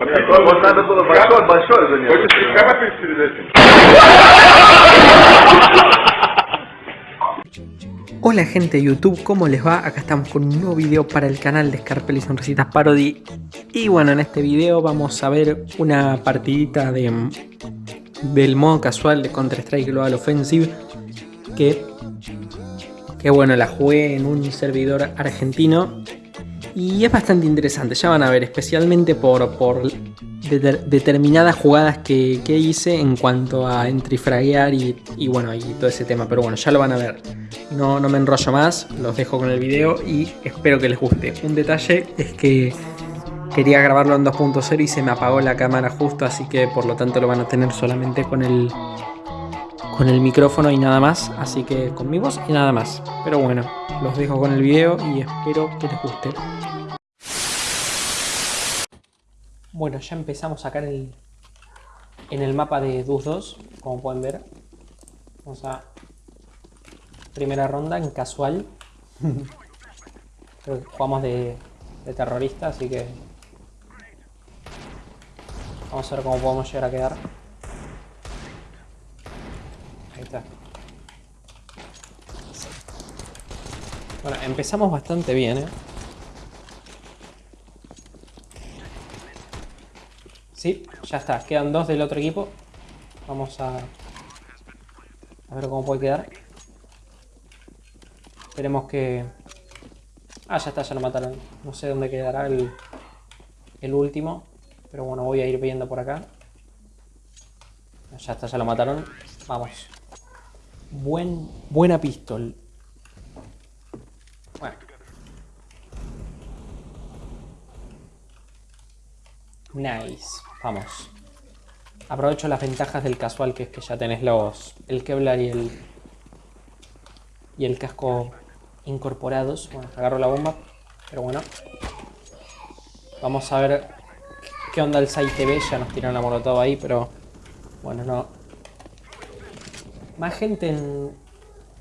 Богдан было большое, большое занятие. Хочешь карапель перед этим? Hola gente de YouTube, ¿cómo les va? Acá estamos con un nuevo video para el canal de Scarpel y Sonrisitas Parody Y bueno, en este video vamos a ver una partidita de, del modo casual de Counter-Strike Global Offensive Que, que bueno, la jugué en un servidor argentino y es bastante interesante, ya van a ver, especialmente por, por determinadas jugadas que, hice en cuanto a entrifraguear y, y bueno, y todo ese tema. Pero bueno, ya lo van a ver. No, no me enrollo más, los dejo con el video y espero que les guste. Un detalle es que quería grabarlo en 2.0 y se me apagó la cámara justo, así que por lo tanto lo van a tener solamente con el, con el micrófono y nada más. Así que con mi voz y nada más. Pero bueno, los dejo con el video y espero que les guste. Bueno, ya empezamos a sacar el, en el mapa de DUS 2, como pueden ver. Vamos a... Primera ronda en casual. Creo que jugamos de, de terrorista, así que... Vamos a ver cómo podemos llegar a quedar. Ahí está. Bueno, empezamos bastante bien, ¿eh? Sí, ya está. Quedan dos del otro equipo. Vamos a... A ver cómo puede quedar. Esperemos que... Ah, ya está, ya lo mataron. No sé dónde quedará el, el último. Pero bueno, voy a ir viendo por acá. Ya está, ya lo mataron. Vamos. Buen, buena pistol. Nice. Vamos. Aprovecho las ventajas del casual, que es que ya tenés los el Kevlar y el y el casco incorporados. Bueno, agarro la bomba, pero bueno. Vamos a ver qué onda el site TV. Ya nos tiraron la todo ahí, pero bueno, no. Más gente en,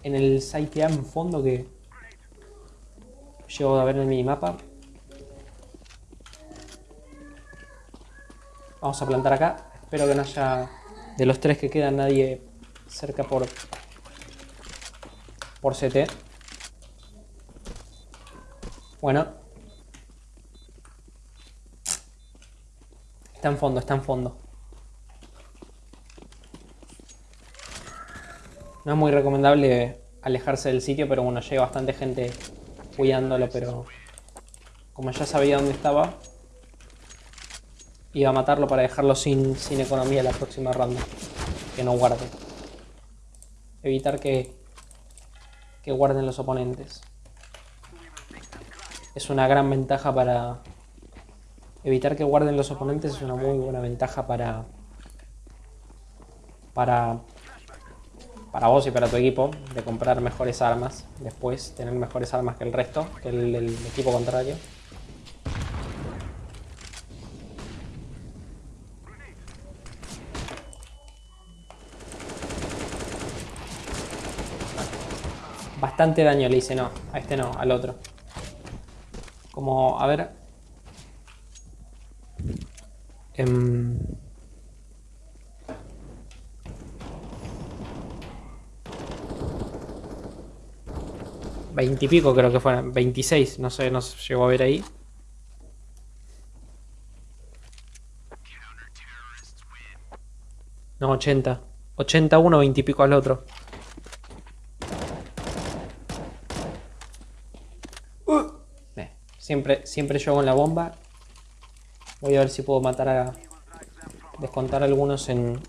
en el site A en fondo que llego a ver en el minimapa. Vamos a plantar acá. Espero que no haya... De los tres que quedan nadie cerca por... Por CT. Bueno. Está en fondo, está en fondo. No es muy recomendable alejarse del sitio, pero bueno, llega bastante gente cuidándolo, pero como ya sabía dónde estaba, Iba a matarlo para dejarlo sin, sin economía la próxima ronda. Que no guarde. Evitar que, que guarden los oponentes. Es una gran ventaja para... Evitar que guarden los oponentes es una muy buena ventaja para... Para... Para vos y para tu equipo. De comprar mejores armas. Después tener mejores armas que el resto. Que el equipo contrario. Bastante daño le hice, no. A este no, al otro. Como, a ver... Em, veintipico creo que fueron. 26, no sé, no se llegó a ver ahí. No, 80. 81, 20 y pico al otro. Siempre, siempre yo con la bomba. Voy a ver si puedo matar a... Descontar algunos en,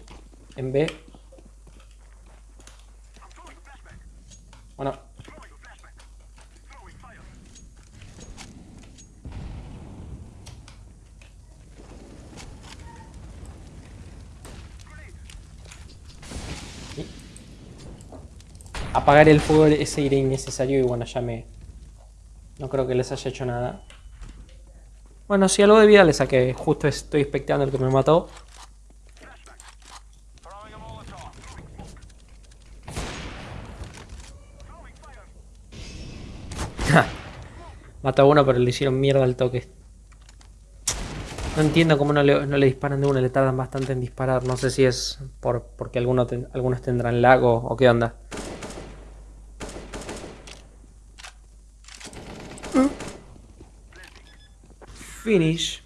en B. Bueno. Apagar el fuego ese iré innecesario y bueno, ya me, no creo que les haya hecho nada. Bueno, si algo de vida le saqué. Justo estoy expectando el que me mató. Mató a uno, pero le hicieron mierda al toque. No entiendo cómo no le, no le disparan de una, le tardan bastante en disparar. No sé si es por, porque alguno ten- algunos tendrán lago o qué onda. Finish.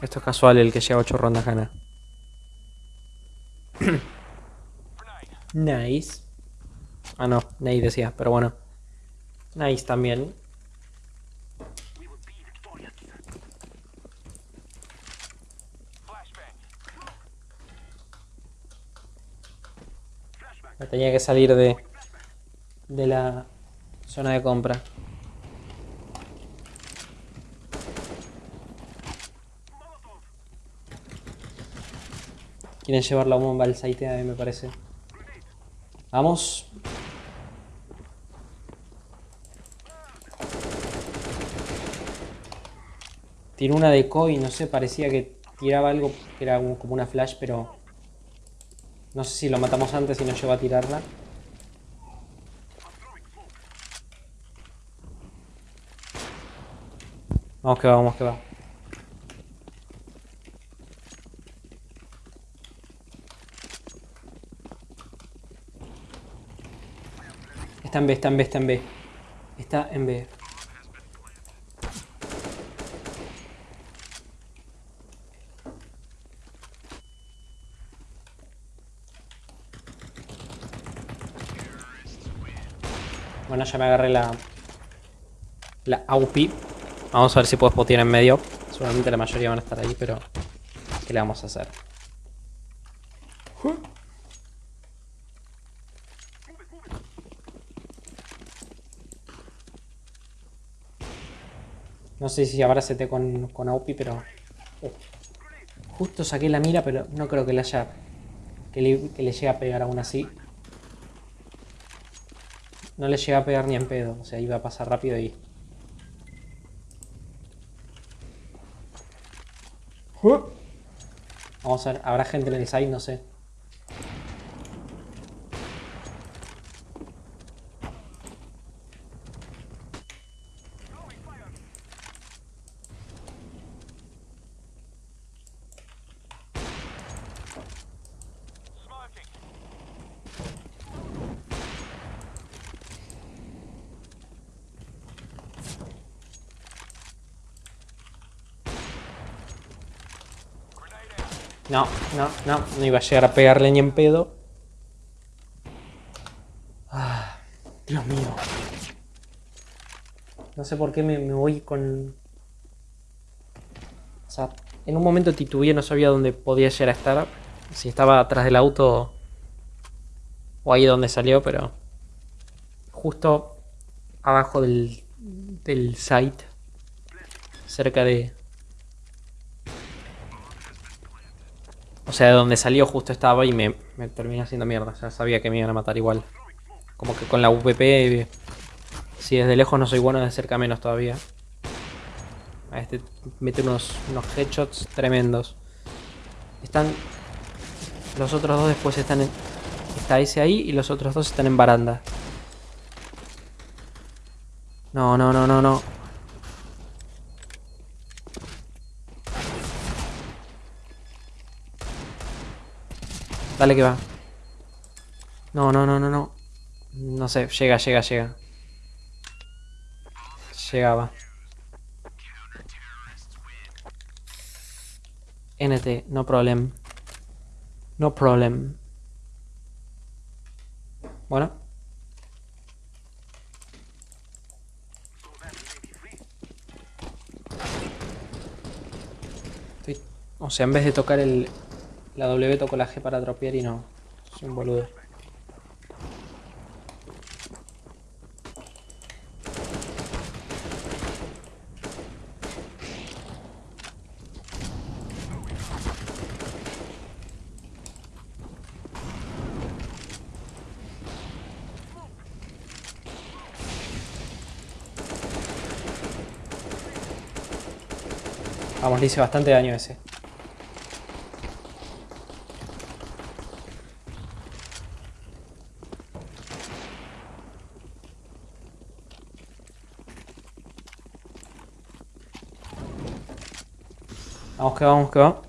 Esto es casual, el que llega a 8 rondas gana. nice. Ah, no, Nate decía, pero bueno. Nice también. Me tenía que salir de, de la zona de compra. Quieren llevar la bomba al site a mí me parece. Vamos. Tiró una decoy, no sé, parecía que tiraba algo que era como una flash, pero... No sé si lo matamos antes y nos lleva a tirarla. Vamos que va, vamos que va. Está en B, está en B, está en B. Está en B. Bueno, ya me agarré la... La AUP. Vamos a ver si puedo spotear en medio. Seguramente la mayoría van a estar ahí, pero... ¿Qué le vamos a hacer? No sé si habrá CT con, con AUPI, pero... uh, Justo saqué la mira, pero no creo que le haya... Que le, que le llegue a pegar aún así. No le llega a pegar ni en pedo. O sea, iba a pasar rápido y... Vamos a ver, habrá gente en el side, no sé. No, no, no, no iba a llegar a pegarle ni en pedo. Ah, Dios mío. No sé por qué me, me voy con... O sea, en un momento titubeé, no sabía dónde podía llegar a estar. Si estaba atrás del auto o ahí donde salió, pero... Justo abajo del, del site. Cerca de, O sea, de donde salió justo estaba y me, me terminé haciendo mierda. Ya sabía que me iban a matar igual. Como que con la UPP, si desde lejos no soy bueno, de cerca menos todavía. A este mete unos, unos headshots tremendos. Están... Los otros dos después están en... Está ese ahí y los otros dos están en baranda. No, no, no, no, no. Dale que va. No, no, no, no, no. No sé, llega, llega, llega. Llegaba. NT, no problem. No problem. Bueno. O sea, en vez de tocar el, la W toco la G para dropear y no. Soy un boludo. Vamos, le hice bastante daño ese. Vamos que vamos que.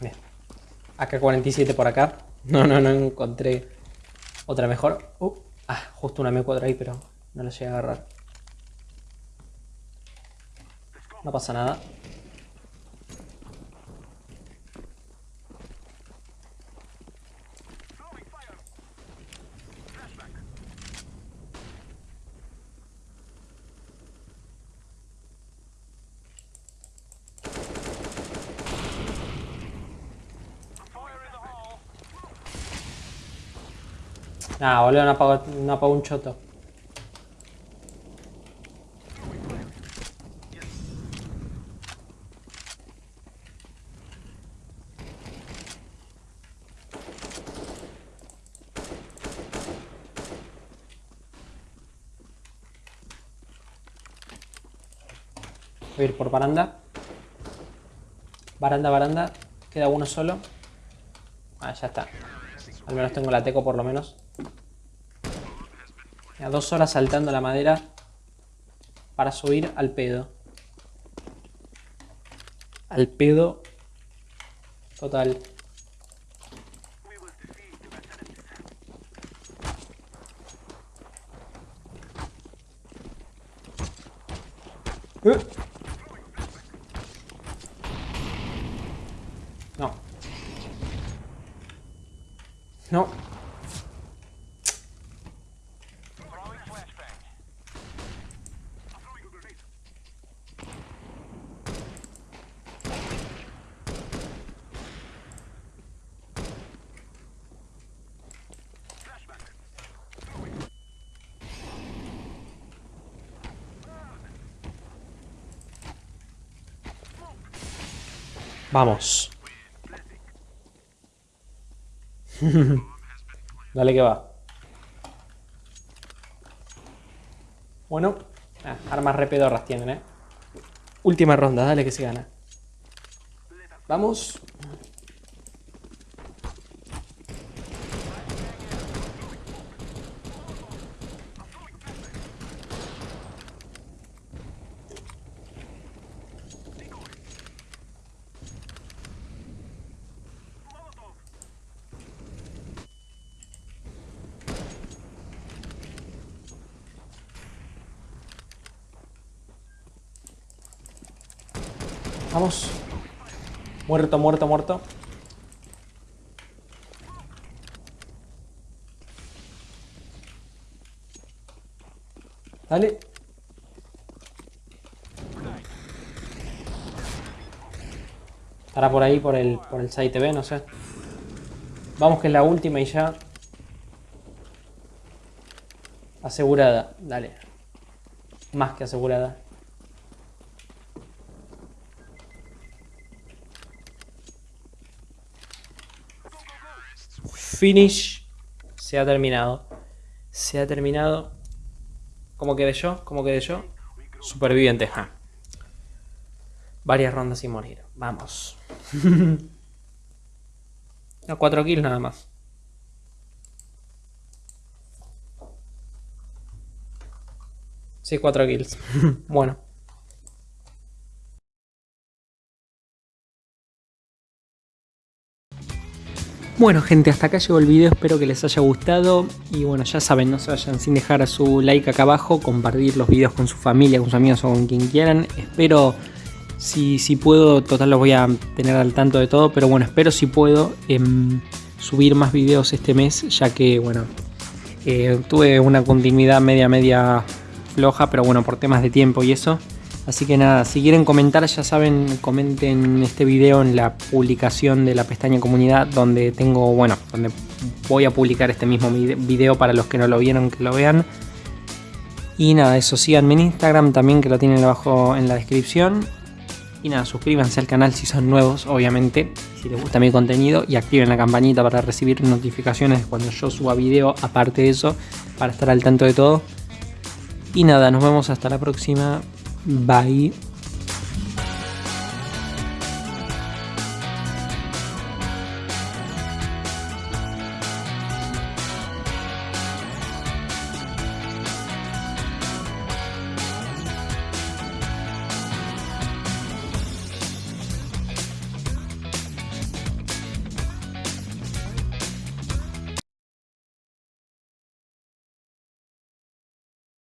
Bien. AK-47 por acá. No, no, no encontré otra mejor. Uh, ah, justo una M4 ahí, pero no la llegué a agarrar. No pasa nada. Ah, boludo, no apagó, no apagó un choto. Voy a ir por baranda. Baranda, baranda. Queda uno solo. Ah, ya está. Al menos tengo la teco por lo menos. Dos horas saltando la madera para subir al pedo. Al pedo total. Uh. No. No. Vamos. Dale que va. Bueno. Ah, armas re pedorras tienen, eh. Última ronda, dale que se gana. Vamos. Vamos. Muerto, muerto, muerto. Dale. Estará por ahí, por el, por el site TV, no sé. Vamos que es la última y ya. Asegurada, dale. Más que asegurada. Finish. Se ha terminado. Se ha terminado. ¿Cómo quedé yo? ¿Cómo quedé yo? Superviviente. Ja. Varias rondas sin morir. Vamos. no, 4 kills nada más. Sí, 4 kills. bueno. Bueno gente, hasta acá llegó el video, espero que les haya gustado. Y bueno, ya saben, no se vayan sin dejar su like acá abajo, compartir los videos con su familia, con sus amigos o con quien quieran, espero, si, si puedo, total los voy a tener al tanto de todo, pero bueno, espero si puedo em, subir más videos este mes, ya que bueno, eh, tuve una continuidad media media floja, pero bueno, por temas de tiempo y eso, Así que nada, si quieren comentar ya saben, comenten este video en la publicación de la pestaña comunidad donde tengo, bueno, donde voy a publicar este mismo video para los que no lo vieron que lo vean. Y nada, eso, síganme en Instagram también que lo tienen abajo en la descripción. Y nada, suscríbanse al canal si son nuevos, obviamente, si les gusta mi contenido. Y activen la campanita para recibir notificaciones cuando yo suba video, aparte de eso, para estar al tanto de todo. Y nada, nos vemos hasta la próxima. Bye.